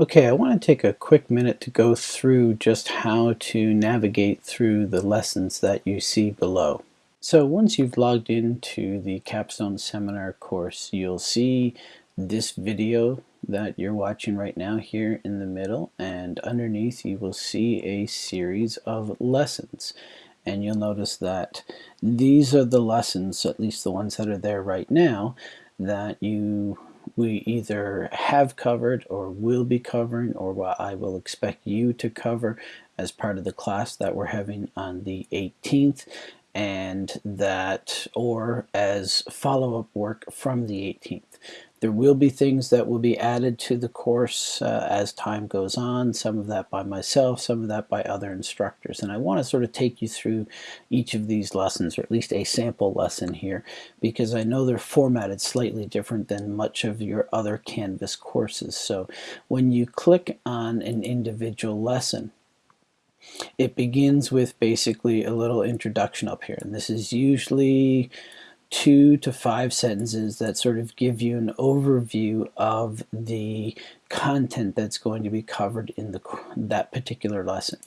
Okay, I want to take a quick minute to go through just how to navigate through the lessons that you see below. So once you've logged into the Capstone Seminar course, you'll see this video that you're watching right now here in the middle and underneath you will see a series of lessons and you'll notice that these are the lessons, at least the ones that are there right now, that you we either have covered or will be covering or what I will expect you to cover as part of the class that we're having on the 18th and that or as follow-up work from the 18th. There will be things that will be added to the course uh, as time goes on, some of that by myself, some of that by other instructors. And I want to sort of take you through each of these lessons, or at least a sample lesson here, because I know they're formatted slightly different than much of your other Canvas courses. So when you click on an individual lesson, it begins with basically a little introduction up here. And this is usually two to five sentences that sort of give you an overview of the content that's going to be covered in the that particular lesson.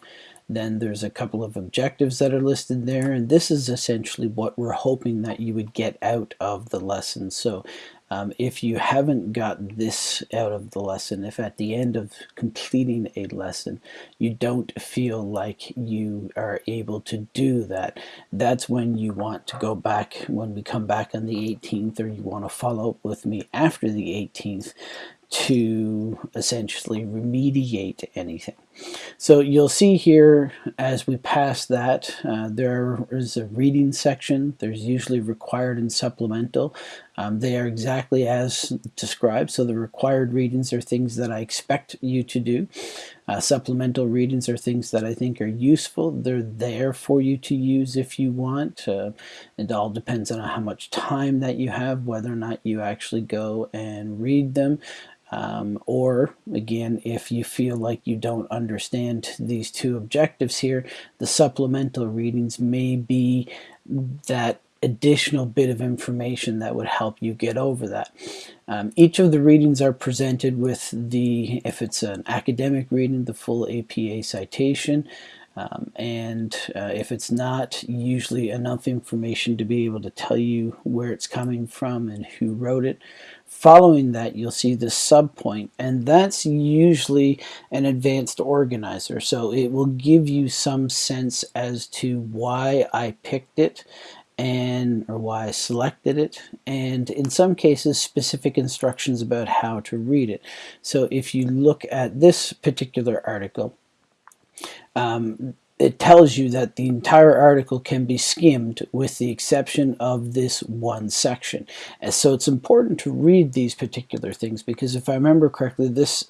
Then there's a couple of objectives that are listed there, and this is essentially what we're hoping that you would get out of the lesson. So um, if you haven't got this out of the lesson, if at the end of completing a lesson you don't feel like you are able to do that, that's when you want to go back, when we come back on the 18th, or you want to follow up with me after the 18th to essentially remediate anything. So you'll see here as we pass that uh, there is a reading section. There's usually required and supplemental. Um, they are exactly as described. So the required readings are things that I expect you to do. Uh, supplemental readings are things that I think are useful. They're there for you to use if you want. Uh, it all depends on how much time that you have, whether or not you actually go and read them. Um, or again, if you feel like you don't understand these two objectives here, the supplemental readings may be that additional bit of information that would help you get over that. Um, each of the readings are presented with the, if it's an academic reading, the full APA citation. Um, and uh, if it's not usually enough information to be able to tell you where it's coming from and who wrote it, following that you'll see the subpoint and that's usually an advanced organizer. So it will give you some sense as to why I picked it and or why I selected it and in some cases specific instructions about how to read it. So if you look at this particular article um, it tells you that the entire article can be skimmed with the exception of this one section. And so it's important to read these particular things because if I remember correctly, this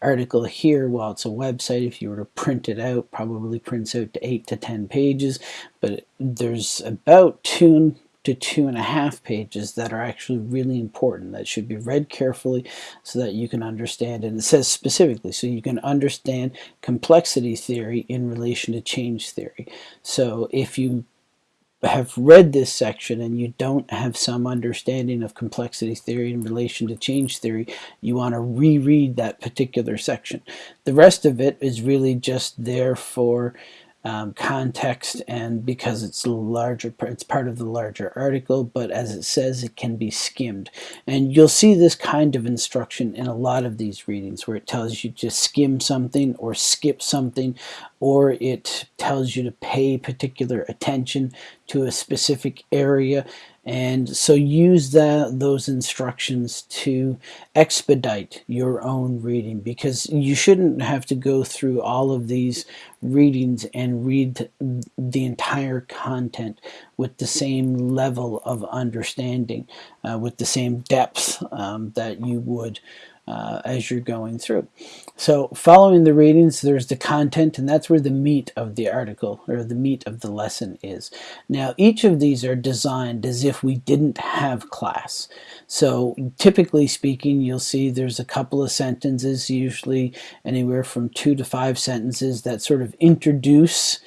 article here, while it's a website, if you were to print it out, probably prints out to 8 to 10 pages, but there's about two to two and a half pages that are actually really important that should be read carefully so that you can understand and it says specifically so you can understand complexity theory in relation to change theory so if you have read this section and you don't have some understanding of complexity theory in relation to change theory, you want to reread that particular section. The rest of it is really just there for um, context and because it's larger it's part of the larger article but as it says it can be skimmed. And you'll see this kind of instruction in a lot of these readings where it tells you to skim something or skip something or it tells you to pay particular attention to a specific area and so use those instructions to expedite your own reading because you shouldn't have to go through all of these readings and read the entire content with the same level of understanding, uh, with the same depth um, that you would uh, as you're going through. So following the readings, there's the content, and that's where the meat of the article or the meat of the lesson is. Now, each of these are designed as if we didn't have class. So typically speaking, you'll see there's a couple of sentences, usually anywhere from two to five sentences that sort of introduce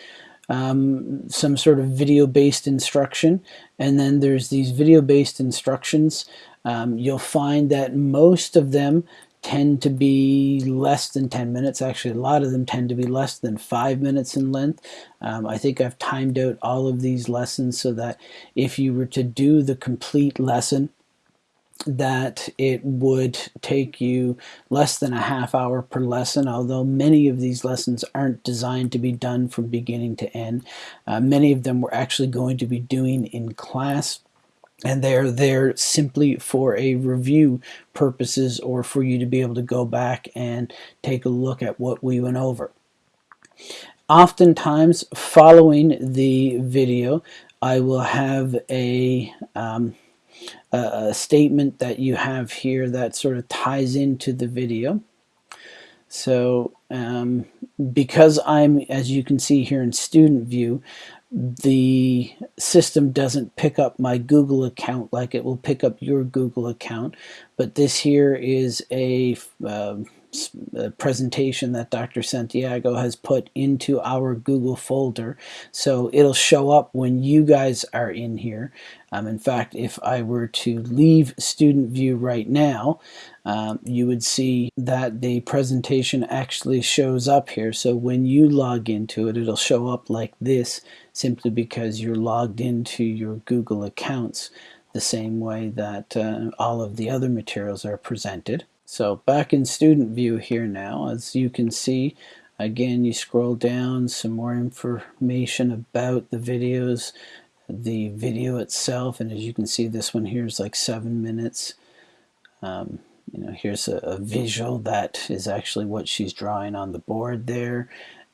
um, some sort of video-based instruction and then there's these video-based instructions um, you'll find that most of them tend to be less than 10 minutes. Actually, a lot of them tend to be less than five minutes in length. Um, I think I've timed out all of these lessons so that if you were to do the complete lesson, that it would take you less than a half hour per lesson, although many of these lessons aren't designed to be done from beginning to end. Uh, many of them we're actually going to be doing in class and they're there simply for a review purposes or for you to be able to go back and take a look at what we went over. Oftentimes following the video I will have a, um, a statement that you have here that sort of ties into the video. So um, because I'm, as you can see here in student view, the system doesn't pick up my Google account like it will pick up your Google account but this here is a, a, presentation that Dr. Santiago has put into our Google folder so it'll show up when you guys are in here um, in fact if I were to leave student view right now um, you would see that the presentation actually shows up here so when you log into it it'll show up like this simply because you're logged into your Google accounts the same way that uh, all of the other materials are presented. So back in student view here now, as you can see, again you scroll down, some more information about the videos, the video itself, and as you can see this one here is like seven minutes. Um, you know, here's a, a visual that is actually what she's drawing on the board there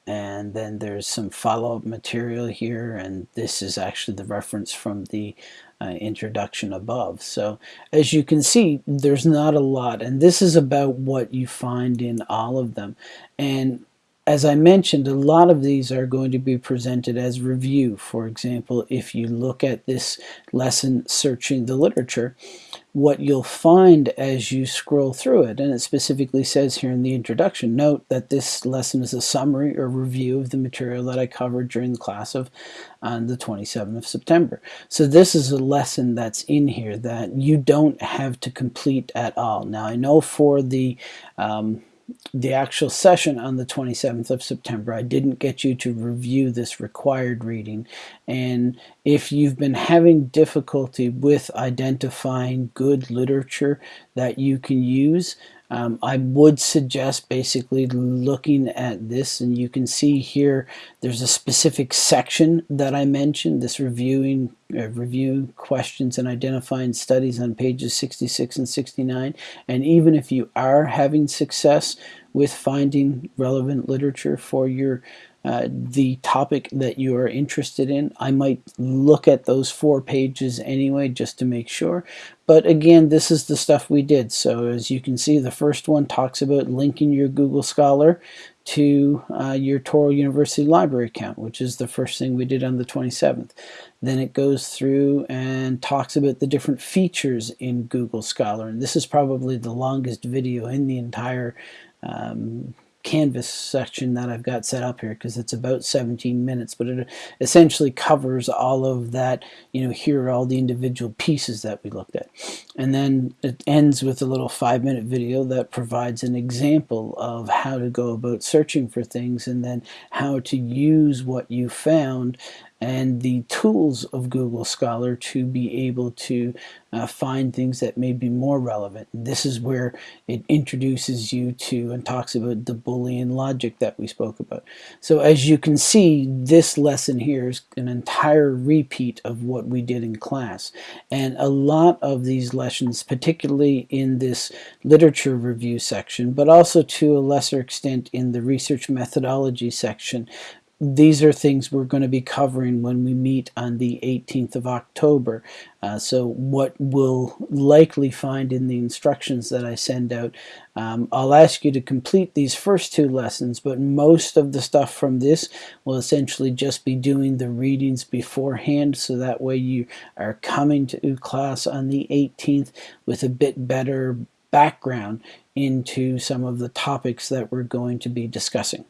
and then there's some follow-up material here and this is actually the reference from the uh, introduction above so as you can see there's not a lot and this is about what you find in all of them and as I mentioned, a lot of these are going to be presented as review. For example, if you look at this lesson, Searching the Literature, what you'll find as you scroll through it, and it specifically says here in the introduction, note that this lesson is a summary or review of the material that I covered during the class of on the 27th of September. So this is a lesson that's in here that you don't have to complete at all. Now I know for the um, the actual session on the 27th of September. I didn't get you to review this required reading. And if you've been having difficulty with identifying good literature that you can use, um, I would suggest basically looking at this and you can see here there's a specific section that I mentioned this reviewing uh, review questions and identifying studies on pages 66 and 69 and even if you are having success with finding relevant literature for your uh, the topic that you are interested in. I might look at those four pages anyway just to make sure. But again, this is the stuff we did. So as you can see, the first one talks about linking your Google Scholar to uh, your Touro University Library account, which is the first thing we did on the 27th. Then it goes through and talks about the different features in Google Scholar. And this is probably the longest video in the entire um, canvas section that I've got set up here because it's about 17 minutes but it essentially covers all of that you know here are all the individual pieces that we looked at. And then it ends with a little five minute video that provides an example of how to go about searching for things and then how to use what you found and the tools of Google Scholar to be able to uh, find things that may be more relevant. And this is where it introduces you to and talks about the Boolean logic that we spoke about. So as you can see, this lesson here is an entire repeat of what we did in class. And a lot of these lessons, particularly in this literature review section, but also to a lesser extent in the research methodology section, these are things we're going to be covering when we meet on the 18th of October. Uh, so what we'll likely find in the instructions that I send out, um, I'll ask you to complete these first two lessons, but most of the stuff from this will essentially just be doing the readings beforehand, so that way you are coming to class on the 18th with a bit better background into some of the topics that we're going to be discussing.